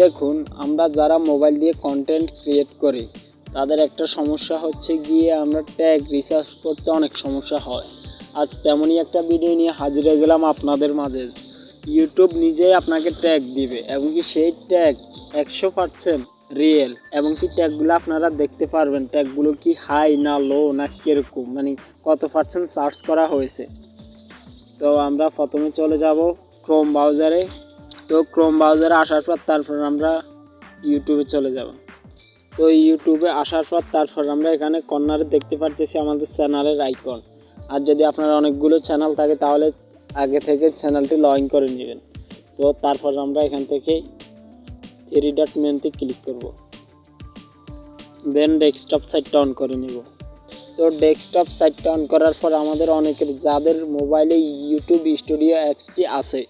দেখুন, আমরা যারা মোবাইল দিয়ে কন্টেন্ট ক্রিয়েট করি, তাদের একটা সমস্যা হচ্ছে গিয়ে আমরা ট্যাগ রিসার্চ করতে অনেক সমস্যা হয়। আজ তেমনই একটা ভিডিও নিয়ে হাজির হয়ে গেলাম আপনাদের মাঝে। ইউটিউব নিজেই আপনাকে ট্যাগ দিবে, এবং কি সেই ট্যাগ একশো পার্সেন্ট রিয়েল এবং কি ট্যাগগুলো আপনারা দেখতে পারবেন। ট্যাগগুলো কি হাই না লো না কীরকম মানে কত পার্সেন্ট সার্চ করা হয়েছে। তো আমরা প্রথমে চলে যাব ক্রোম ব্রাউজারে তো ক্রোম ব্রাউজারে আসার পর তারপর আমরা ইউটিউবে চলে যাব। তো ইউটিউবে আসার পর তারপর আমরা এখানে কর্নারে দেখতে পারতেছি আমাদের চ্যানেলের আইকন আর যদি আপনার অনেকগুলো চ্যানেল থাকে, তাহলে আগে থেকে চ্যানেলটি লগ করে নেবেন। তো তারপর আমরা এখান থেকে থ্রি ডট মেনুতে ক্লিক করব। দেন ডেস্কটপ সাইটটা অন করে নেব। তো ডেস্কটপ সাইটটা অন করার পর আমাদের অনেকের, যাদের মোবাইলে ইউটিউব স্টুডিও অ্যাপসটি আছে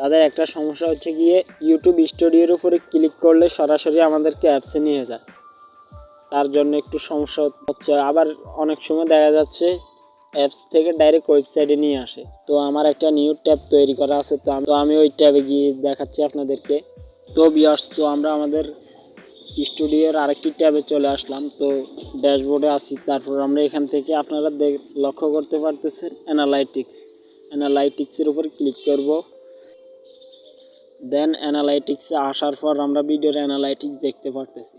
তাদের একটা সমস্যা হচ্ছে গিয়ে ইউটিউব স্টুডিওর উপরে ক্লিক করলে সরাসরি আমাদেরকে অ্যাপসে নিয়ে যায়। তার জন্য একটু সমস্যা হচ্ছে। আবার অনেক সময় দেখা যাচ্ছে অ্যাপস থেকে ডাইরেক্ট ওয়েবসাইটে নিয়ে আসে। তো আমার একটা নিউ ট্যাব তৈরি করা আছে। তো তো আমি ওই ট্যাবে গিয়ে দেখাচ্ছি আপনাদেরকে। তো বিয়ার্স তো আমরা আমাদের স্টুডিওর আরেকটি ট্যাবে চলে আসলাম। তো ড্যাশবোর্ডে আসি তারপর আমরা এখান থেকে আপনারা দেখ, লক্ষ্য করতে পারতেছেন অ্যানালাইটিক্স অ্যানালাইটিক্সের উপর ক্লিক করব। দেন অ্যানালাইটিক্সে আসার পর আমরা ভিডিওর অ্যানালাইটিক্স দেখতে পারতেছি।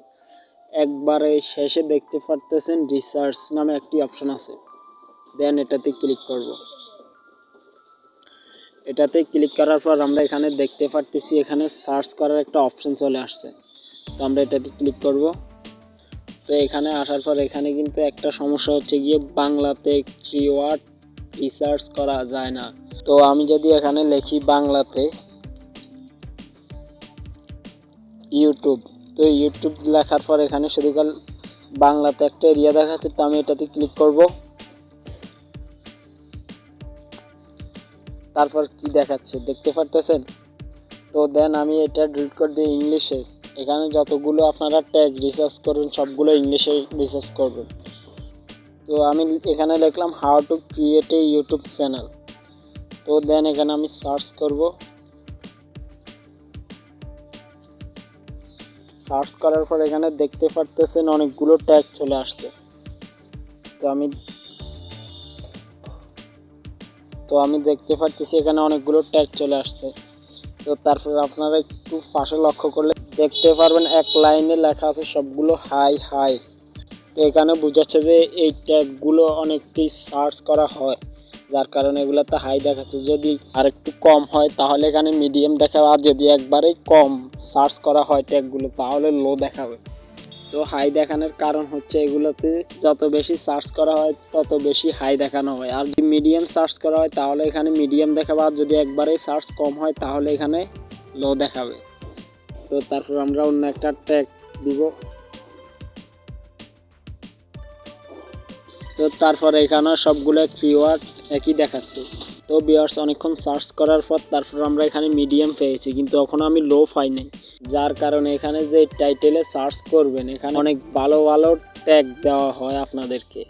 একবারে শেষে দেখতে পারতেছেন রিসার্চ নামে একটি অপশন আছে। দেন এটাতে ক্লিক করব। এটাতে ক্লিক করার পর আমরা এখানে দেখতে পারতেছি এখানে সার্চ করার একটা অপশন চলে আসছে। তো আমরা এটাতে ক্লিক করব। তো এখানে আসার পর এখানে কিন্তু একটা সমস্যা হচ্ছে গিয়ে বাংলাতে কিওয়ার্ড রিসার্চ করা যায় না। তো আমি যদি এখানে লিখি বাংলাতে ইউটিউব তো ইউটিউব লেখার পর এখানে শুধু কাল বাংলাতে একটা এরিয়া দেখাচ্ছে, তো আমি এটাতে ক্লিক করব। তারপর কি দেখাচ্ছে, দেখতে পারতেছেন? তো দেন আমি এটা ডিলিট করে দিই ইংলিশে এখানে যতগুলো আপনারা ট্যাগ রিসার্চ করবেন, সবগুলো ইংলিশে রিসার্চ করবেন। তো আমি এখানে লিখলাম how to create a YouTube channel তো দেন এখানে আমি সার্চ করব। সার্চ করার পর এখানে দেখতে পারতেছেন অনেকগুলো ট্যাগ চলে আসছে। তো আমি তো আমি দেখতে পারতেছি এখানে অনেকগুলো ট্যাগ চলে আসছে। তো তারপর আপনারা একটু পাশে লক্ষ্য করলে দেখতে পারবেন এক লাইনে লেখা আছে সবগুলো হাই হাই। তো এখানে বোঝাচ্ছে যে এই ট্যাগগুলো অনেকটি সার্চ করা হয়। যার কারণে এগুলোতে হাই দেখাচ্ছে। যদি আর একটু কম হয়, তাহলে এখানে মিডিয়াম দেখাবে। আর যদি একবারেই কম সার্চ করা হয় ট্যাগগুলো তাহলে লো দেখাবে। তো হাই দেখানোর কারণ হচ্ছে এগুলোতে যত বেশি সার্চ করা হয়, তত বেশি হাই দেখানো হয়। আর যদি মিডিয়াম সার্চ করা হয়, তাহলে এখানে মিডিয়াম দেখাবে। আর যদি একবারেই সার্চ কম হয়, তাহলে এখানে লো দেখাবে। তো তারপর আমরা অন্য একটা ট্যাগ দিব। তো তারপর এখানে সবগুলো কিওয়ার্ড একই দেখাচ্ছে। তো বিয়ার্স অনেকক্ষণ সার্চ করার পর তারপর আমরা এখানে মিডিয়াম পেয়েছি, কিন্তু এখনও আমি লো পাই নাই যার কারণে এখানে যে টাইটেলে সার্চ করবেন, এখানে অনেক ভালো ভালো ট্যাগ দেওয়া হয় আপনাদেরকে।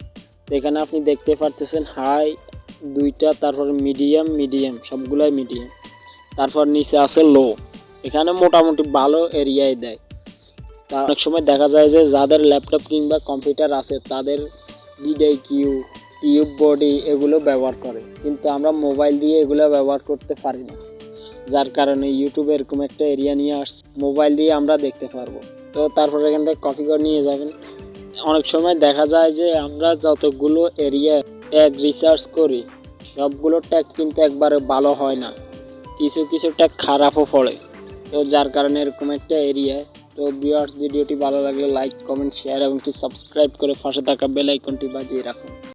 এখানে আপনি দেখতে পারতেছেন হাই দুইটা, তারপর মিডিয়াম মিডিয়াম সবগুলোই মিডিয়াম তারপর নিচে আছে লো এখানে মোটামুটি ভালো এরিয়ায় দেয়। তা অনেক সময় দেখা যায় যে যাদের ল্যাপটপ কিংবা কম্পিউটার আছে, তাদের বিডাই কিউ টিউব বডি এগুলো ব্যবহার করে। কিন্তু আমরা মোবাইল দিয়ে এগুলো ব্যবহার করতে পারি না। যার কারণে ইউটিউবে এরকম একটা এরিয়া নিয়ে আসছে মোবাইল দিয়ে আমরা দেখতে পারব। তো তারপরে এখান থেকে কপি করে নিয়ে যাবেন। অনেক সময় দেখা যায় যে আমরা যতগুলো এরিয়া ট্যাগ রিসার্চ করি, সবগুলো ট্যাগ কিন্তু একবারে ভালো হয় না। কিছু কিছু ট্যাগ খারাপও পড়ে। তো যার কারণে এরকম একটা এরিয়ায় তো ভিউয়ার্স ভিডিওটি ভালো লাগলে লাইক কমেন্ট শেয়ার এবং কি সাবস্ক্রাইব করে পাশে থাকা বেল আইকনটি বাজিয়ে রাখুন।